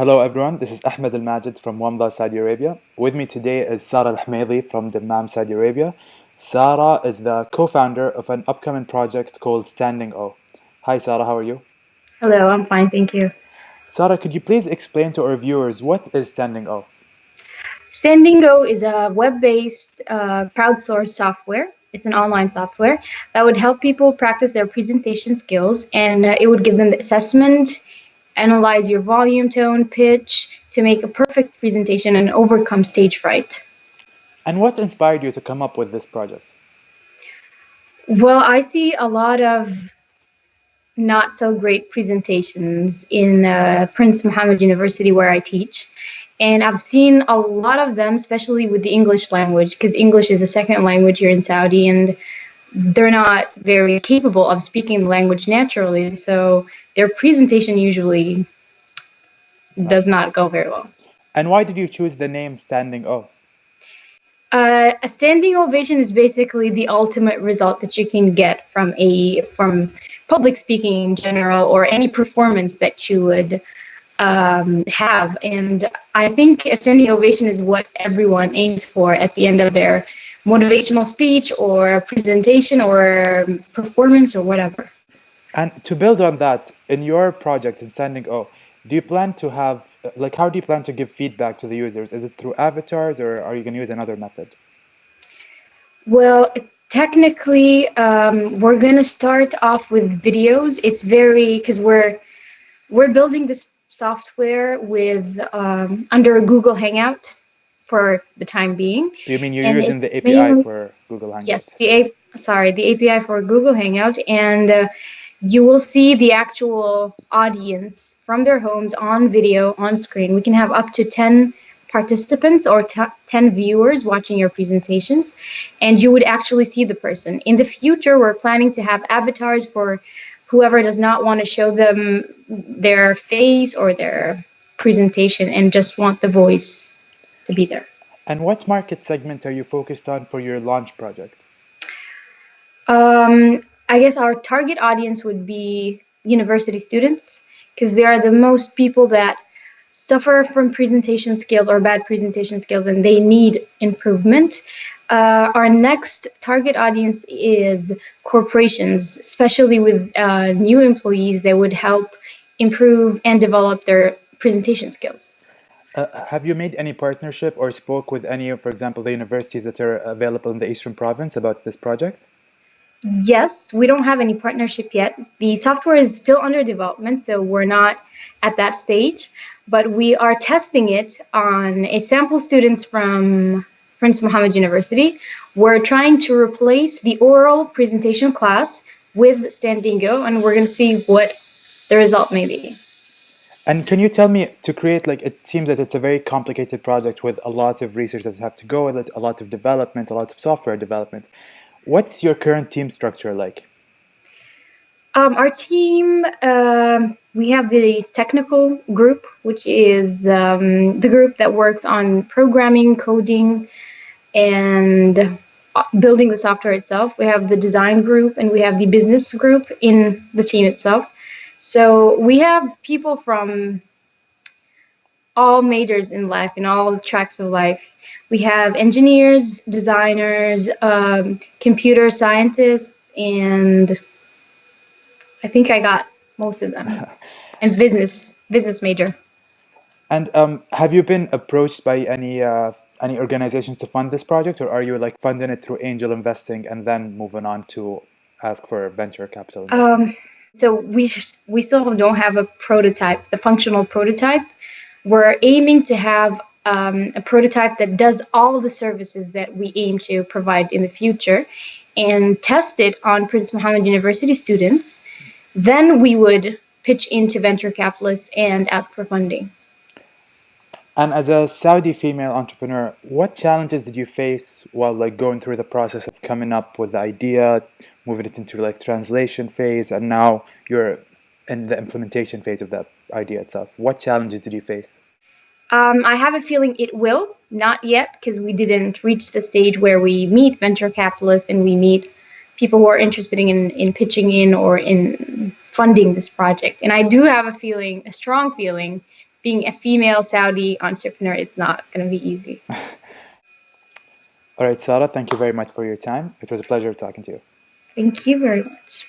Hello everyone, this is Ahmed Al Majid from Wamda, Saudi Arabia. With me today is Sarah Al Hmaidi from Dammam, Saudi Arabia. Sarah is the co-founder of an upcoming project called Standing O. Hi Sarah, how are you? Hello, I'm fine, thank you. Sarah, could you please explain to our viewers what is Standing O? Standing O is a web-based uh, crowdsourced software. It's an online software that would help people practice their presentation skills and uh, it would give them the assessment, analyze your volume, tone, pitch to make a perfect presentation and overcome stage fright. And what inspired you to come up with this project? Well, I see a lot of not so great presentations in uh, Prince Muhammad University where I teach. And I've seen a lot of them, especially with the English language, because English is a second language here in Saudi, and they're not very capable of speaking the language naturally. So their presentation usually does not go very well. And why did you choose the name Standing O? Uh, a standing ovation is basically the ultimate result that you can get from a from public speaking in general or any performance that you would um, have. And I think a standing ovation is what everyone aims for at the end of their motivational speech or presentation or performance or whatever. And to build on that, in your project in Standing O, do you plan to have, like, how do you plan to give feedback to the users? Is it through avatars or are you going to use another method? Well, technically, um, we're going to start off with videos. It's very, because we're, we're building this software with um, under a Google Hangout for the time being. You mean you're and using the API mainly, for Google Hangout? Yes, the A sorry, the API for Google Hangout, and uh, you will see the actual audience from their homes on video on screen. We can have up to 10 participants or 10 viewers watching your presentations, and you would actually see the person. In the future, we're planning to have avatars for whoever does not want to show them their face or their presentation and just want the voice to be there. And what market segment are you focused on for your launch project? Um, I guess our target audience would be university students because they are the most people that suffer from presentation skills or bad presentation skills and they need improvement. Uh, our next target audience is corporations, especially with uh, new employees that would help improve and develop their presentation skills. Uh, have you made any partnership or spoke with any, of, for example, the universities that are available in the Eastern Province about this project? Yes, we don't have any partnership yet. The software is still under development, so we're not at that stage, but we are testing it on a sample students from Prince Muhammad University. We're trying to replace the oral presentation class with Standing O, and we're going to see what the result may be. And can you tell me to create like it seems that it's a very complicated project with a lot of research that have to go with it, a lot of development, a lot of software development. What's your current team structure like? Um, our team, um, we have the technical group, which is um, the group that works on programming, coding, and uh, building the software itself. We have the design group and we have the business group in the team itself. So we have people from all majors in life, in all tracks of life. We have engineers, designers, um, computer scientists, and I think I got most of them, and business business major. And um, have you been approached by any uh, any organizations to fund this project, or are you like funding it through angel investing and then moving on to ask for venture capital? Um, so we we still don't have a prototype, a functional prototype. We're aiming to have um, a prototype that does all the services that we aim to provide in the future, and test it on Prince Muhammad University students. Then we would pitch into venture capitalists and ask for funding. And as a Saudi female entrepreneur, what challenges did you face while like going through the process of coming up with the idea, moving it into like translation phase, and now you're in the implementation phase of that idea itself? What challenges did you face? Um, I have a feeling it will, not yet, because we didn't reach the stage where we meet venture capitalists and we meet people who are interested in, in pitching in or in funding this project. And I do have a feeling, a strong feeling, being a female Saudi entrepreneur is not going to be easy. All right, Sarah, thank you very much for your time. It was a pleasure talking to you. Thank you very much.